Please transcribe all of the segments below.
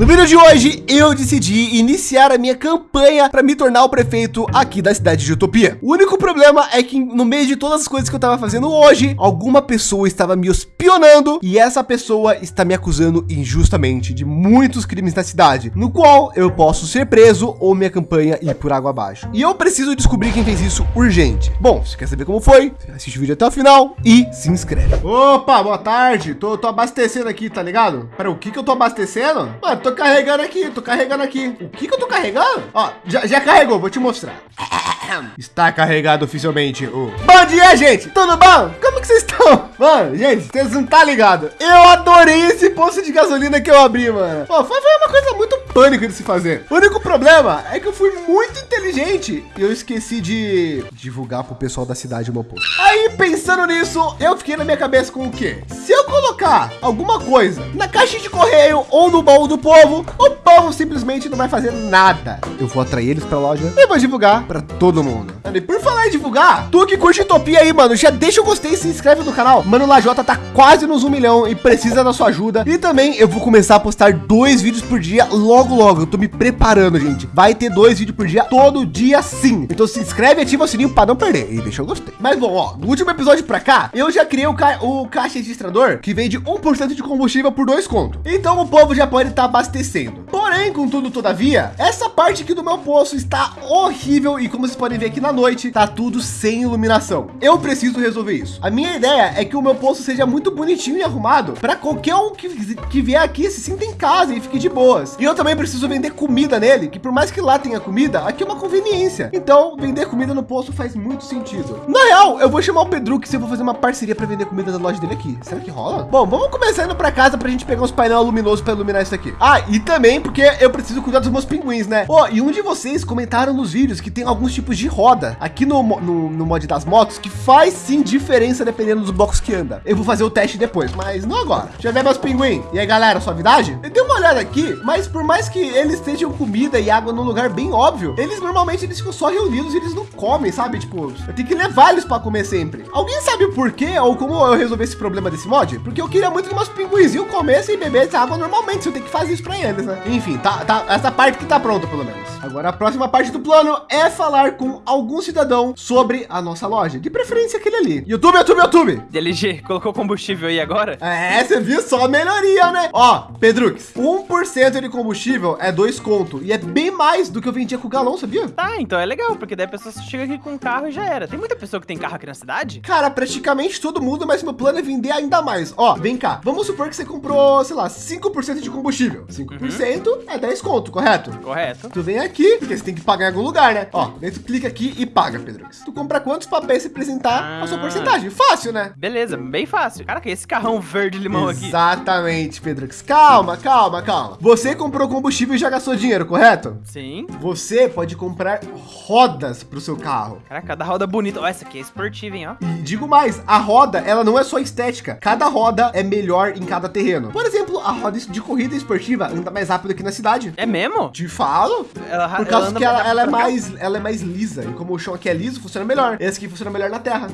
No vídeo de hoje, eu decidi iniciar a minha campanha para me tornar o prefeito aqui da cidade de Utopia. O único problema é que no meio de todas as coisas que eu estava fazendo hoje, alguma pessoa estava me espionando e essa pessoa está me acusando injustamente de muitos crimes na cidade, no qual eu posso ser preso ou minha campanha ir por água abaixo. E eu preciso descobrir quem fez isso urgente. Bom, se quer saber como foi, assiste o vídeo até o final e se inscreve. Opa, boa tarde. Tô, tô abastecendo aqui, tá ligado? Para o que que eu tô abastecendo? Mano, tô carregando aqui, tô carregando aqui. O que que eu tô carregando? Ó, já, já carregou, vou te mostrar. Está carregado oficialmente o... Bom dia, gente! Tudo bom? Como que vocês estão? Mano, gente, vocês não tá ligado? Eu adorei esse posto de gasolina que eu abri, mano. Pô, foi, foi uma coisa muito pânico de se fazer. O único problema é que eu fui muito inteligente e eu esqueci de divulgar pro pessoal da cidade o meu posto. Aí, pensando nisso, eu fiquei na minha cabeça com o quê? Se eu colocar alguma coisa na caixa de correio ou no baú do povo, o povo simplesmente não vai fazer nada. Eu vou atrair eles para a loja e vou divulgar para todo mundo. E por falar em divulgar, tu que curte Utopia aí, mano, já deixa o gostei e se inscreve no canal. Mano, Lajota tá quase nos um milhão e precisa da sua ajuda. E também eu vou começar a postar dois vídeos por dia logo, logo. Eu tô me preparando, gente. Vai ter dois vídeos por dia todo dia sim. Então se inscreve e ativa o sininho para não perder. E deixa o gostei. Mas bom, ó, no último episódio para cá, eu já criei o, ca o caixa registrador que vende 1% de combustível por dois contos. Então o povo já pode estar tá abastecendo. Porém, contudo, todavia, essa parte aqui do meu poço está horrível e como vocês podem ver aqui na noite, tá tudo sem iluminação. Eu preciso resolver isso. A minha ideia é que o meu poço seja muito bonitinho e arrumado para qualquer um que, que vier aqui se sinta em casa e fique de boas. E eu também preciso vender comida nele, que por mais que lá tenha comida, aqui é uma conveniência. Então, vender comida no poço faz muito sentido. Na real, eu vou chamar o Pedro que se eu vou fazer uma parceria para vender comida da loja dele aqui. Será que rola? Bom, vamos começar indo para casa para a gente pegar uns painel luminoso para iluminar isso aqui. Ah, e também porque eu preciso cuidar dos meus pinguins, né? Oh, e um de vocês comentaram nos vídeos que tem alguns tipos de roda aqui no, no, no mod das motos que faz sim diferença dependendo dos blocos que anda. Eu vou fazer o teste depois, mas não agora. Deixa eu meus pinguins. E aí, galera, suavidade? Eu dei uma olhada aqui, mas por mais que eles estejam comida e água num lugar bem óbvio, eles normalmente eles ficam só reunidos e eles não comem, sabe? Tipo, eu tenho que levar eles para comer sempre. Alguém sabe o porquê ou como eu resolvi esse problema desse mod? Porque eu queria muito que meus pinguinzinhos comessem e bebessem água normalmente. Eu tenho que fazer isso para eles, né? Enfim, tá, tá, essa parte que tá pronta, pelo menos. Agora, a próxima parte do plano é falar com algum cidadão sobre a nossa loja. De preferência aquele ali. YouTube, YouTube, YouTube. DLG, colocou combustível aí agora? É, você viu só a melhoria, né? Ó, Pedrux, 1% de combustível é dois conto. E é bem mais do que eu vendia com o galão, sabia? Tá, então é legal, porque daí a pessoa chega aqui com um carro e já era. Tem muita pessoa que tem carro aqui na cidade? Cara, praticamente todo mundo, mas meu plano é vender ainda mais. Ó, vem cá. Vamos supor que você comprou, sei lá, 5% de combustível. 5% uhum. é 10 conto, correto? Correto. Tu vem aqui, porque você tem que pagar em algum lugar, né? Ó, daí tu clica aqui e paga, Pedro. Tu compra quantos papéis você apresentar ah. a sua ah. porcentagem? Fácil, né? Beleza, bem fácil. Caraca, esse carrão verde limão aqui. Exatamente, Pedro. Calma, calma, calma. Você comprou combustível e já gastou dinheiro, correto? Sim. Você pode comprar rodas para o seu carro. Caraca, cada roda bonita. Ó, essa aqui é esportiva, hein, ó. E digo mais, a roda, ela não é só estética. Cada roda é melhor em cada terreno. Por exemplo, a roda de corrida esportiva anda mais rápido aqui na cidade. É mesmo? Te falo. Ela, Por causa ela que ela, ela é mais, ela é mais lisa. E como o chão aqui é liso, funciona melhor. Esse aqui funciona melhor na terra.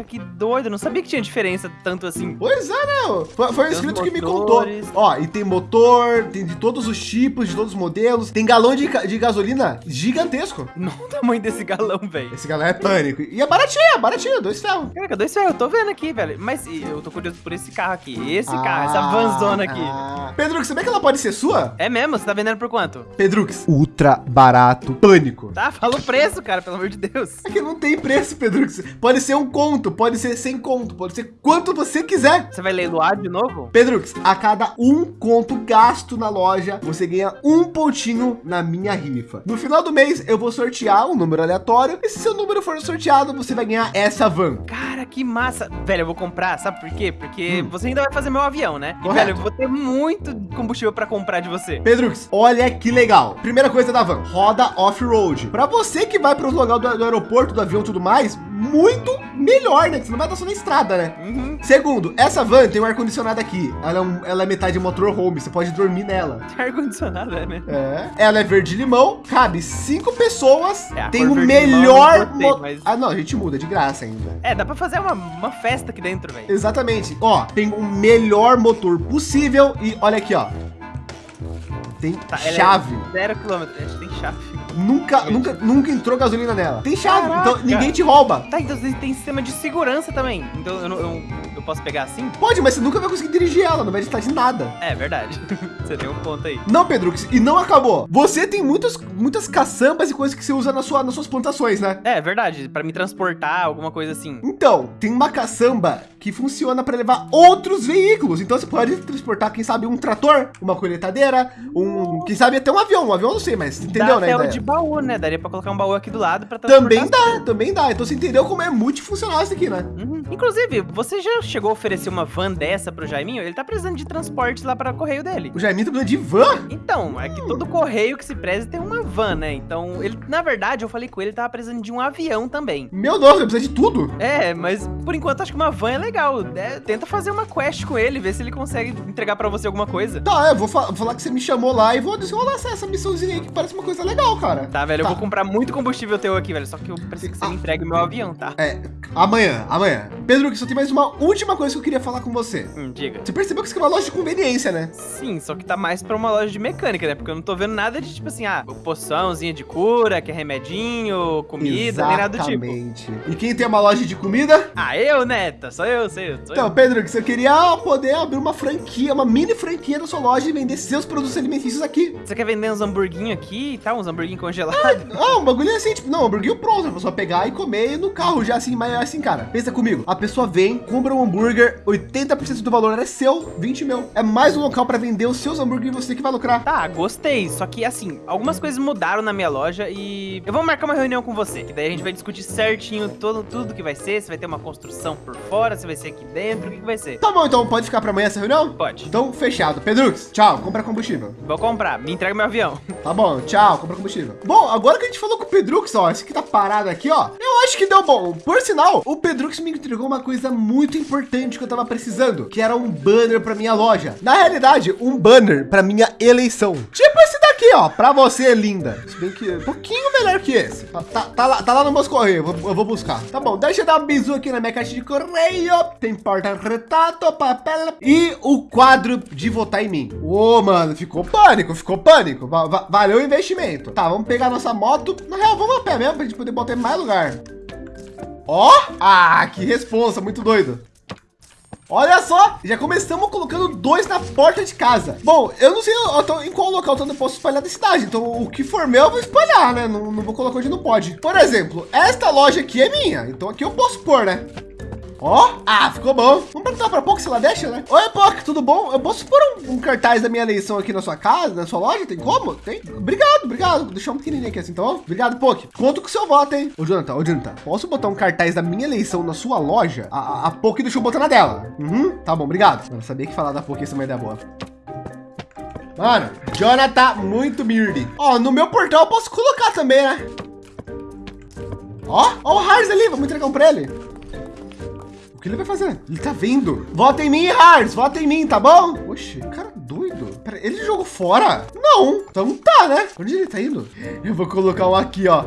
Caraca, que doido. Eu não sabia que tinha diferença tanto assim. Pois é, né? Foi, foi um inscrito que me contou. Ó, e tem motor, tem de todos os tipos, de todos os modelos. Tem galão de, de gasolina gigantesco. Não o tamanho desse galão, velho. Esse galão é pânico. E é baratinho, é baratinho, dois ferros. Caraca, dois ferros, eu tô vendo aqui, velho. Mas eu tô curioso por esse carro aqui. Esse ah, carro, essa vanzona aqui. Ah. Pedro, você vê que ela pode ser sua? É mesmo? Você tá vendendo por quanto? Pedrux, ultra barato, pânico. Tá, fala o preço, cara, pelo amor de Deus. É que não tem preço, Pedrux. Pode ser um conto, pode ser sem conto, pode ser quanto você quiser. Você vai leiloar de novo? Pedrux, a cada um conto gasto na loja, você ganha um pontinho na minha rifa. No final do mês, eu vou sortear um número aleatório. E se seu número for sorteado, você vai ganhar essa van. Cara, que massa. Velho, eu vou comprar, sabe por quê? Porque hum. você ainda vai fazer meu avião, né? E, velho, eu vou ter muito combustível para comprar de você. Pedrux, olha que legal. Primeira coisa da van, roda off-road. Para você que vai para os locais do, do aeroporto, do avião e tudo mais, muito melhor, né? Que você não vai estar só na estrada, né? Uhum. Segundo, essa van tem um ar-condicionado aqui. Ela é, um, ela é metade motorhome, você pode dormir nela. Ar-condicionado, é, né? É. Ela é verde-limão, cabe cinco pessoas, é, tem o melhor... Gostei, mas... Ah, não, a gente muda, de graça ainda. É, dá pra fazer uma, uma festa aqui dentro, velho. Exatamente. Ó, tem o melhor motor possível e olha aqui, ó. Tem Tá, é chave. Zero quilômetro. Tem chave. Nunca, nunca, nunca entrou gasolina nela. Tem chave, Caraca. então ninguém te rouba. Tá, então tem sistema de segurança também. Então eu, não- eu, eu posso pegar assim? Pode, mas você nunca vai conseguir dirigir ela, não vai estar de nada. É verdade. Você tem um ponto aí. Não, Pedro, e não acabou. Você tem muitas, muitas caçambas e coisas que você usa na sua, nas suas plantações, né? É verdade. Pra me transportar, alguma coisa assim. Então, tem uma caçamba que funciona para levar outros veículos. Então você pode transportar, quem sabe, um trator, uma colheitadeira, um, quem sabe até um avião. Um avião não sei, mas entendeu, Dá né? até o de baú, né? Daria pra colocar um baú aqui do lado transportar Também dá, também dá. Então você entendeu como é multifuncional isso aqui, né? Uhum. Inclusive, você já chegou a oferecer uma van dessa pro Jaiminho? Ele tá precisando de transporte lá para o correio dele. O Jaiminho tá precisando de van? Então, é que todo correio que se preze tem uma van, né? Então, ele, na verdade, eu falei com ele, ele tava precisando de um avião também. Meu Deus, ele precisa de tudo. É, mas por enquanto acho que uma van é legal. É, tenta fazer uma quest com ele, ver se ele consegue entregar pra você alguma coisa. Tá, eu vou, fa- vou falar que você me chamou lá e vou desenrolar essa, essa missãozinha aí que parece uma coisa legal, cara. Tá, velho, eu Tá. vou comprar muito combustível teu aqui, velho. Só que eu preciso que você Ah. me entregue o meu avião, tá? É, amanhã, amanhã. Pedro, que só tem mais uma última coisa que eu queria falar com você. Hum, diga. Você percebeu que isso aqui é uma loja de conveniência, né? Sim, só que tá mais pra uma loja de mecânica, né? Porque eu não tô vendo nada de tipo assim, ah, poçãozinha de cura, que é remedinho, comida, nem nada do tipo. Exatamente. E quem tem uma loja de comida? Ah, eu, Neta, sou eu, sou eu, sou Então, eu. Pedro, que você queria poder abrir uma franquia, uma mini franquia na sua loja e vender seus produtos alimentícios aqui. Você quer vender uns hamburguinhos aqui e tal, uns hamburguinhos congelados? Ah, um bagulho assim, tipo, não, hambúrguer pronto, é só pegar e comer no carro já assim, mas assim, cara, pensa comigo, a pessoa vem, compra um hambúrguer, 80% do valor é seu, 20 mil. É mais um local para vender os seus hambúrgueres e você que vai lucrar. Tá, gostei. Só que assim, algumas coisas mudaram na minha loja e eu vou marcar uma reunião com você, que daí a gente vai discutir certinho todo, tudo que vai ser, se vai ter uma construção por fora, se vai ser aqui dentro, o que, que vai ser. Tá bom, então pode ficar para amanhã essa reunião? Pode. Então, fechado. Pedrux, tchau, compra combustível. Vou comprar, me entrega meu avião. Tá bom, tchau, compra combustível. Bom, agora que a gente falou com o Pedrux, ó, esse aqui tá parado aqui, ó. Eu acho que deu bom. Por sinal, o Pedrux me entregou uma coisa muito importante que eu tava precisando, que era um banner pra minha loja. Na realidade, um banner pra minha eleição. Tipo esse daqui, ó, pra você, linda. Se bem que é um pouquinho melhor que esse. Tá, tá, tá lá, tá lá no meus correios, eu vou, eu vou buscar. Tá bom, deixa eu dar um bisu aqui na minha caixa de correio. Tem porta-retrato, papel e o quadro de votar em mim. Ô, mano, ficou pânico, ficou pânico. Va- va- valeu o investimento. Tá, vamos pegar nossa moto. Na real, vamos a pé mesmo pra gente poder botar em mais lugar. Ó, ah, que responsa, muito doido. Olha só, já começamos colocando dois na porta de casa. Bom, eu não sei em qual local eu posso espalhar da cidade. Então, o que for meu, eu vou espalhar, né? Não, não vou colocar onde não pode. Por exemplo, esta loja aqui é minha. Então, aqui eu posso pôr, né? Ó, ah, ficou bom. Vamos perguntar para Poc se ela deixa, né? Oi, Poc, tudo bom? Eu posso pôr um, um cartaz da minha eleição aqui na sua casa, na sua loja? Tem como? Tem? Obrigado, obrigado. Vou deixar um pequenininho aqui assim, tá bom? Obrigado, Poc. Conto com o seu voto, hein? Ô, Jonathan, ô, Jonathan, posso botar um cartaz da minha eleição na sua loja? A, a, a Poc deixou botar na dela. Uhum, tá bom, obrigado. Eu sabia que falar da Poc ia ser uma ideia boa. Mano, Jonathan, muito mirde. Ó, no meu portal eu posso colocar também, né? Ó, ó o Hars ali, vamos entregar um pra ele. O que ele vai fazer? Ele tá vindo. Vota em mim, Hars. Vota em mim, tá bom? Oxe, cara doido. Pera, ele jogou fora? Não. Então tá, né? Onde ele tá indo? Eu vou colocar um aqui, ó.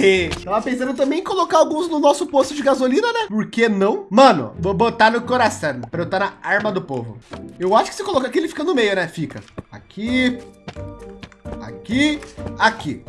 Tava pensando também em colocar alguns no nosso posto de gasolina, né? Por que não? Mano, vou botar no coração. Pra eu estar na arma do povo. Eu acho que se colocar aqui, ele fica no meio, né? Fica. Aqui. Aqui. Aqui.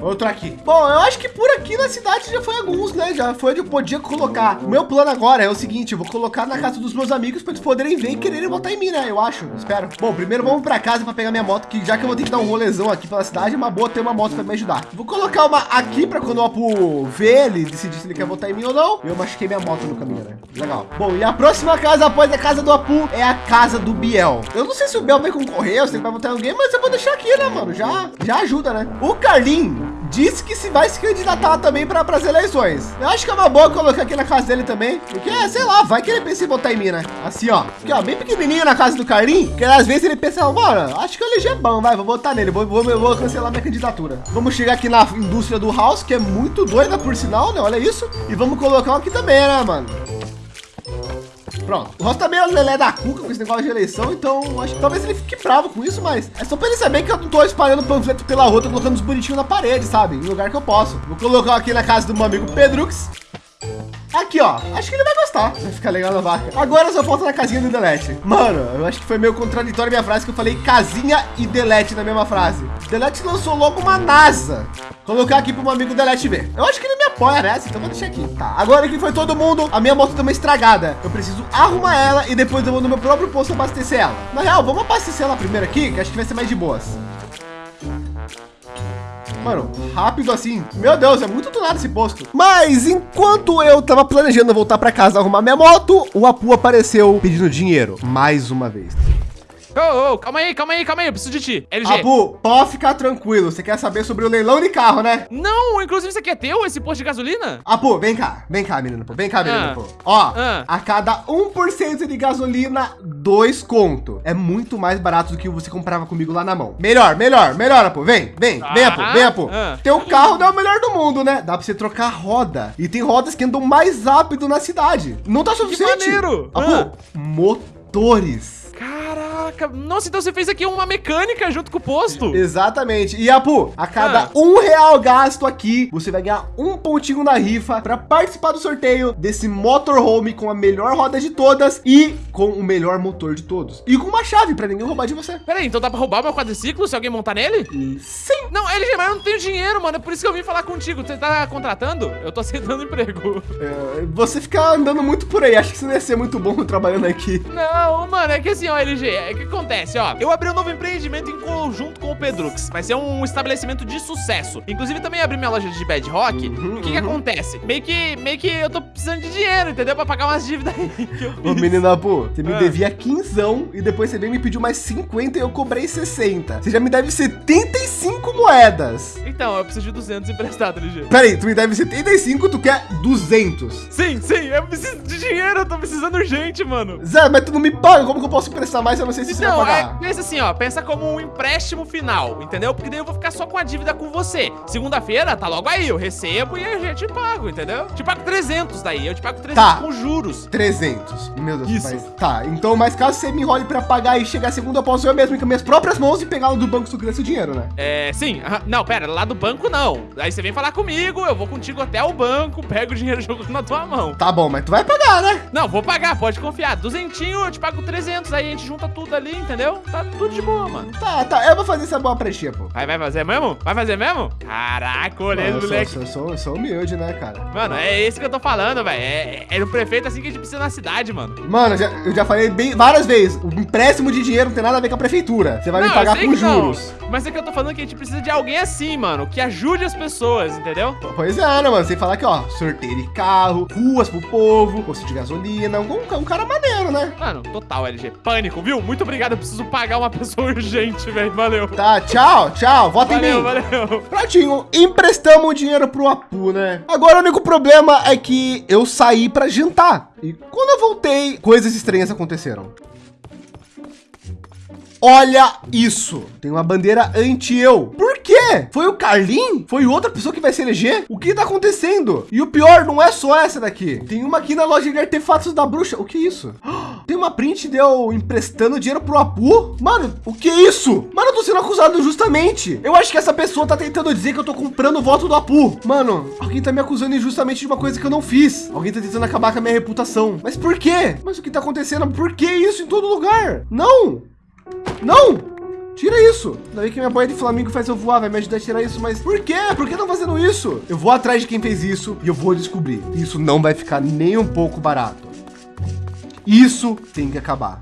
Outro aqui. Bom, eu acho que por aqui na cidade já foi alguns, né? Já foi onde eu podia colocar. O meu plano agora é o seguinte, eu vou colocar na casa dos meus amigos para eles poderem ver e quererem votar em mim, né? Eu acho, espero. Bom, primeiro vamos para casa para pegar minha moto, que já que eu vou ter que dar um rolezão aqui pela cidade, é uma boa ter uma moto para me ajudar. Vou colocar uma aqui para quando o Apu ver ele decidir se ele quer votar em mim ou não. Eu machuquei minha moto no caminho, né? Legal. Bom, e a próxima casa após a casa do Apu é a casa do Biel. Eu não sei se o Biel vai concorrer, ou se ele vai votar em alguém, mas eu vou deixar aqui, né, mano? Já, já ajuda, né? O Carlinho disse que se vai se candidatar também para as eleições. Eu acho que é uma boa colocar aqui na casa dele também, porque, sei lá, vai que ele pensa em votar em mim, né? Assim, ó, aqui, ó, bem pequenininho na casa do Carlinho, que às vezes ele pensa, mano, acho que o LG é bom, vai, vou votar nele, vou, vou, vou cancelar minha candidatura. Vamos chegar aqui na indústria do House, que é muito doida por sinal, né? Olha isso. E vamos colocar aqui também, né, mano? Pronto. O Ross tá meio lelé da cuca com esse negócio de eleição, então acho que talvez ele fique bravo com isso, mas é só pra ele saber que eu não tô espalhando panfleto pela rua, tô colocando os bonitinhos na parede, sabe? Em lugar que eu posso. Vou colocar aqui na casa do meu amigo Pedrux. Aqui, ó. Acho que ele vai gostar. Vai ficar legal na vaca. Agora só falta na casinha do Delete. Mano, eu acho que foi meio contraditório a minha frase que eu falei casinha e Delete na mesma frase. Delete lançou logo uma NASA. Colocar aqui para um amigo Delete ver. Eu acho que ele me apoia nessa, então vou deixar aqui. Tá, agora que foi todo mundo, a minha moto tá uma estragada. Eu preciso arrumar ela e depois eu vou no meu próprio posto abastecer ela. Na real, vamos abastecer ela primeiro aqui, que acho que vai ser mais de boas. Mano, rápido assim. Meu Deus, é muito tunado esse posto. Mas enquanto eu tava planejando voltar para casa arrumar minha moto, o Apu apareceu pedindo dinheiro mais uma vez. Ô, ô, calma aí, calma aí, calma aí, eu preciso de ti. LG. Apu, pode ficar tranquilo. Você quer saber sobre o leilão de carro, né? Não, inclusive isso aqui é teu, esse posto de gasolina? Apu, vem cá, vem cá, menino, Vem cá, menino, ah. Ó, ah. a cada 1% de gasolina, dois conto. É muito mais barato do que você comprava comigo lá na mão. Melhor, melhor, melhor, Apu. Vem, vem, ah. vem, Apu, vem, Apu. Ah. Teu carro não é o melhor do mundo, né? Dá pra você trocar roda. E tem rodas que andam mais rápido na cidade. Não tá suficiente. Que maneiro. Apu, ah. motores. Caraca, nossa, então você fez aqui uma mecânica junto com o posto. Exatamente. E Apu, a cada ah. um real gasto aqui, você vai ganhar um pontinho na rifa para participar do sorteio desse motorhome com a melhor roda de todas e com o melhor motor de todos. E com uma chave para ninguém roubar de você. Peraí, então dá para roubar meu quadriciclo se alguém montar nele? Sim. Não, LG, mas eu não tenho dinheiro, mano. É por isso que eu vim falar contigo. Você tá contratando? Eu tô aceitando emprego. É, você fica andando muito por aí. Acho que você não ia ser muito bom trabalhando aqui. Não, mano, é que assim, ó, LG, é que acontece, ó. Eu abri um novo empreendimento em conjunto com o Pedrux. Vai ser um estabelecimento de sucesso. Inclusive, também abri minha loja de Bad Rock. Uhum, o que, que uhum. acontece? Meio que, meio que eu tô precisando de dinheiro, entendeu? Pra pagar umas dívidas aí que eu fiz. Ô, menina, pô, você me ah. devia 15 e depois você veio me pediu mais 50 e eu cobrei 60. Você já me deve 75 moedas. Então, eu preciso de 200 emprestado, LG. Peraí, tu me deve 75, tu quer 200. Sim, sim, eu preciso de dinheiro, eu tô precisando urgente, mano. Zé, mas tu não me paga, como que eu posso emprestar mais? Eu não sei se então, você vai pagar. É, pensa assim, ó, pensa como um empréstimo final, entendeu? Porque daí eu vou ficar só com a dívida com você. Segunda-feira, tá logo aí, eu recebo e a gente pago, entendeu? Te pago 300 daí, eu te pago 300 tá. com juros. 300, meu Deus. Isso. Mas, tá, então, mas caso você me enrole pra pagar e chegar segunda, eu posso eu mesmo ir com minhas próprias mãos e pegar do banco quiser esse dinheiro, né? É, sim. Não, pera, lá do banco não. Aí você vem falar comigo, eu vou contigo até o banco, pego o dinheiro jogando na tua mão. Tá bom, mas tu vai pagar, né? Não, vou pagar, pode confiar. Duzentinho, eu te pago 300, aí a gente junta tudo ali, entendeu? Tá tudo de boa, mano. Tá, tá, eu vou fazer essa boa prechinha, pô. Vai, vai fazer mesmo? Vai fazer mesmo? Caraca, olha esse moleque. Eu sou, sou, sou, humilde, né, cara? Mano, é esse que eu tô falando, velho. É, é, é prefeito assim que a gente precisa na cidade, mano. Mano, eu já, eu já falei bem várias vezes. O empréstimo de dinheiro não tem nada a ver com a prefeitura. Você vai não, me pagar com juros. Não. Mas é que eu tô falando que a gente precisa de alguém assim, mano, que ajude as pessoas, entendeu? Pois é, né, mano? Você falar que, ó, sorteio de carro, ruas pro povo, posto de gasolina, um, um cara maneiro, né? Mano, total, LG. Pânico, viu? Muito obrigado, eu preciso pagar uma pessoa urgente, velho. Valeu. Tá, tchau, tchau. Vota valeu, em mim. Valeu, Pratinho, emprestamos o dinheiro pro Apu, né? Agora o único problema é que eu saí pra jantar. E quando eu voltei, coisas estranhas aconteceram. Olha isso. Tem uma bandeira anti-eu. Por quê? Foi o Carlin? Foi outra pessoa que vai se eleger? O que tá acontecendo? E o pior, não é só essa daqui. Tem uma aqui na loja de artefatos da bruxa. O que é isso? Tem uma print de eu emprestando dinheiro pro Apu? Mano, o que é isso? Mano, eu tô sendo acusado injustamente. Eu acho que essa pessoa tá tentando dizer que eu tô comprando o voto do Apu. Mano, alguém tá me acusando injustamente de uma coisa que eu não fiz. Alguém tá tentando acabar com a minha reputação. Mas por quê? Mas o que tá acontecendo? Por que isso em todo lugar? Não! Não! Tira isso! Daí que minha boia de Flamengo faz eu voar, vai me ajudar a tirar isso, mas por quê? Por que estão fazendo isso? Eu vou atrás de quem fez isso e eu vou descobrir. Isso não vai ficar nem um pouco barato. Isso tem que acabar.